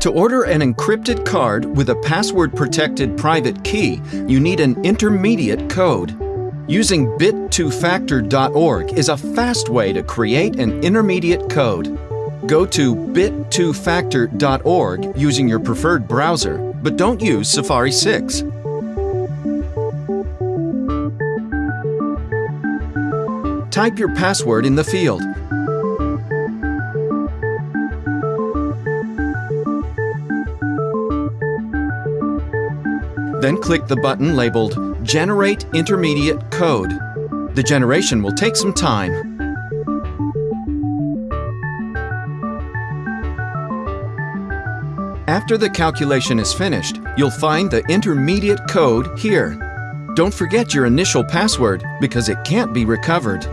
To order an encrypted card with a password-protected private key, you need an intermediate code. Using bit2factor.org is a fast way to create an intermediate code. Go to bit2factor.org using your preferred browser, but don't use Safari 6. Type your password in the field. Then click the button labeled Generate Intermediate Code. The generation will take some time. After the calculation is finished, you'll find the intermediate code here. Don't forget your initial password because it can't be recovered.